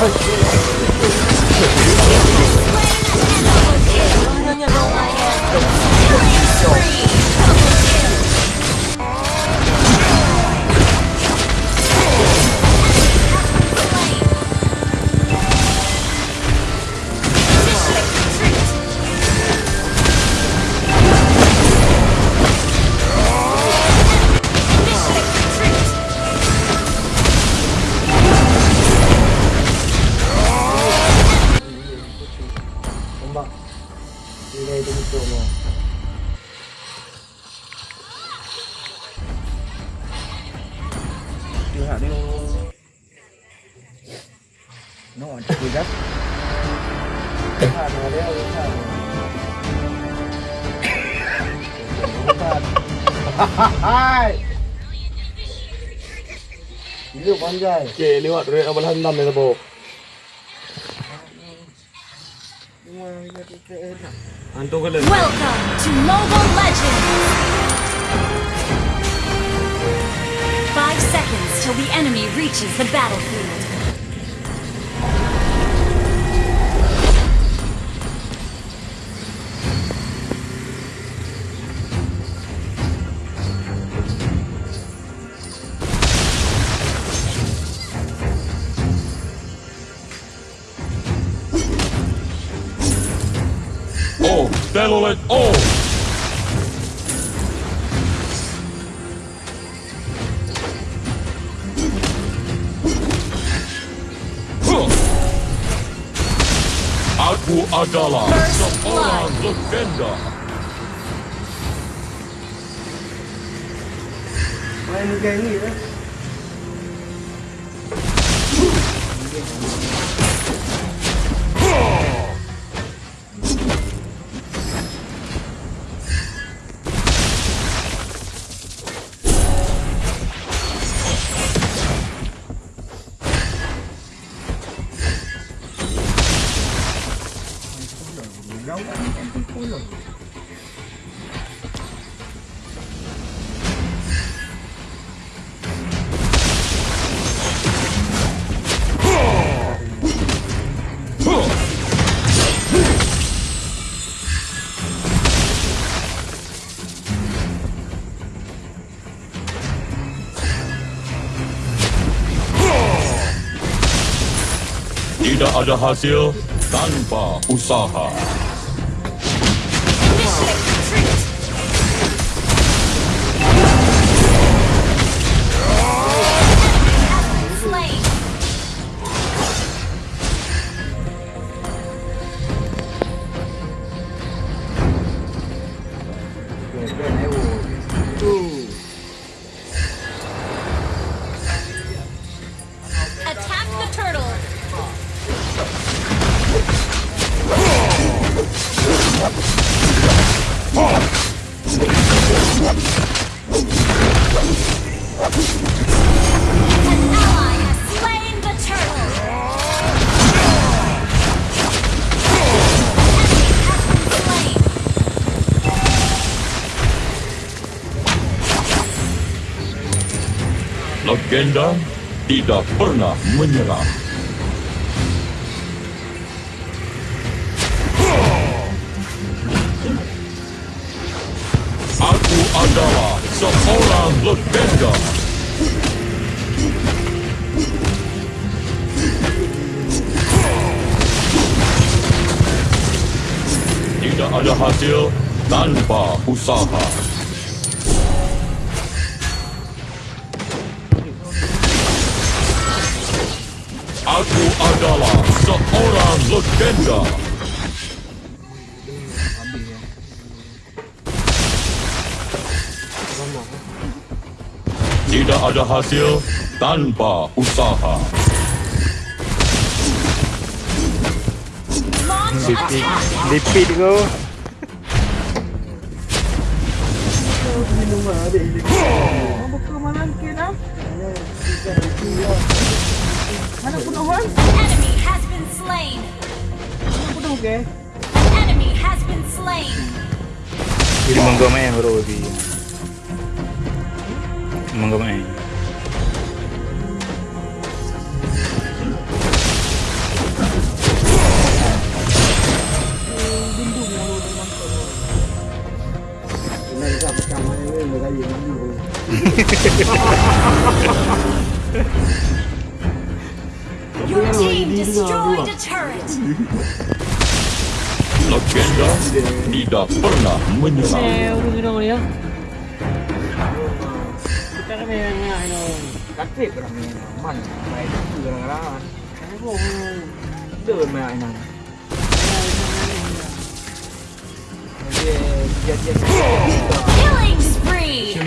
太 虚 nào đi nó còn chùi gấp Hãy subscribe cho kênh Ghiền Mì Gõ Để không bỏ lỡ những video hấp dẫn อันตัวกันเลย Welcome to Mobile Legends Five seconds till the enemy reaches the battlefield. Oh, Delolet, oh! Aku adalah seorang legenda. Main game ni Tidak ada hasil tanpa usaha. Legenda tidak pernah menyerah. Aku adalah seorang legenda. Tidak ada hasil tanpa usaha. Adalah seorang legenda. Tidak ada hasil tanpa usaha. Attack! Lipit kau. Minum adik malam ke dah? Mana penuh kan? Enemy has been slain! Mana penuh ke? Enemy has been slain! Jadi monggo main bro di. Monggo main. Legenda tidak pernah menyerang. Sewu dong dia. Sekarang yang Killing spree.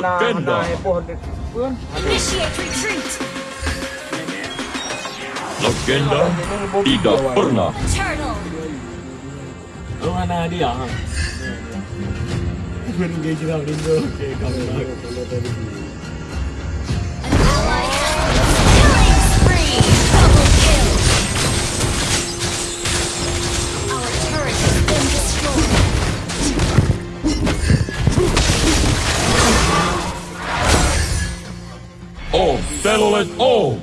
Legenda. Legenda tidak pernah. Lo mana dia? Oke, battle all.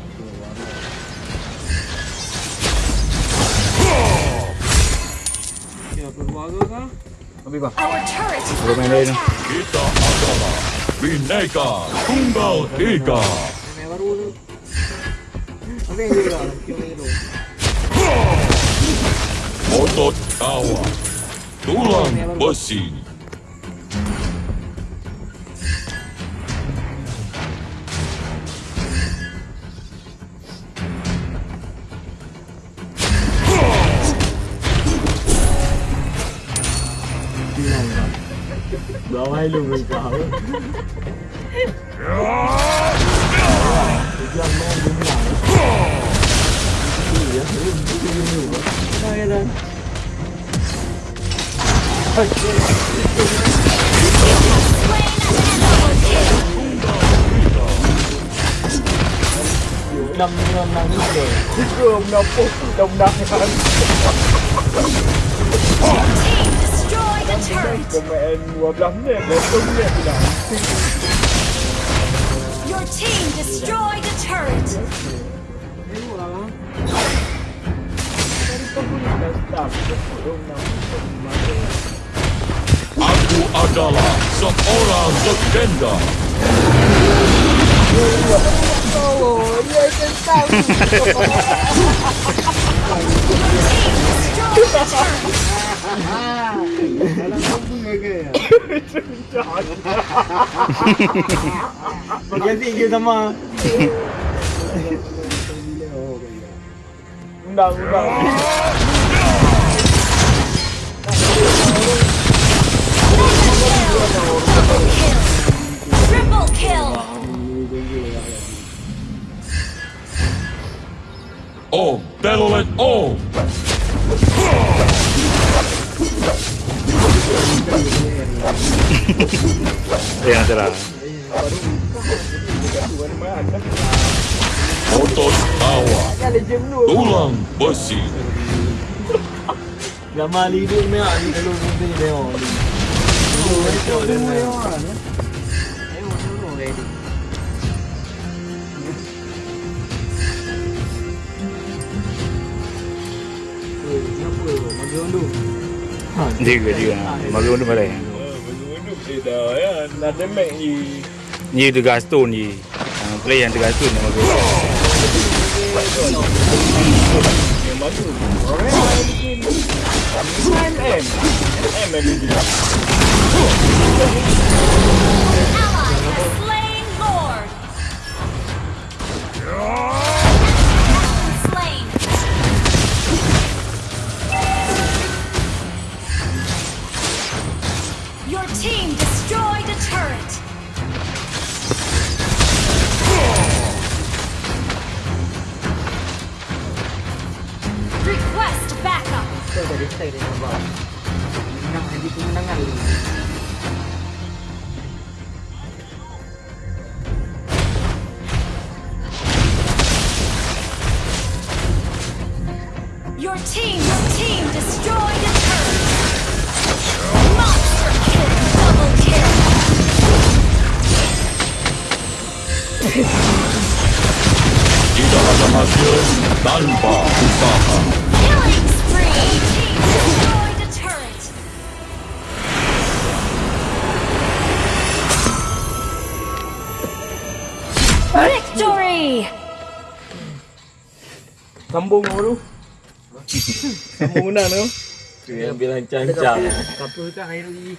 Our turret is under attack. Kita tunggal tiga. Otot awak, tulang besi. Lo hay luôn người cỡ Dân nó cũng làm Cái gì vậy? Cái gì vậy? Nó nghe lên Hãy subscribe cho kênh Ghiền Mì Gõ Để không bỏ lỡ những video hấp dẫn Your team destroyed a turret. Aku adalah seorang legenda. Oh, yes, it's Ganti ke sama. Undang, undang Yang salah Otot kawa. Tulang besi. Nama Ali tu meh Ali kalau mungkin dia oh. Itu semua yang mana? Ayo, mana ready? Siapa? Magi undu. Juga juga Magi undur balik Dah ya, nak demek ni. Ni tu gastun ni Ah, Play yang Magi undur Ally has slain Lord. Your team, your team destroyed a turret. Monster kill, double kill. Tidak ada hasil tanpa usaha. Killing Destroyed a turret. Victory! Sambung kau Sambung menang tu. Tu yang ambil lancang-lancang. Kapal kan air lagi.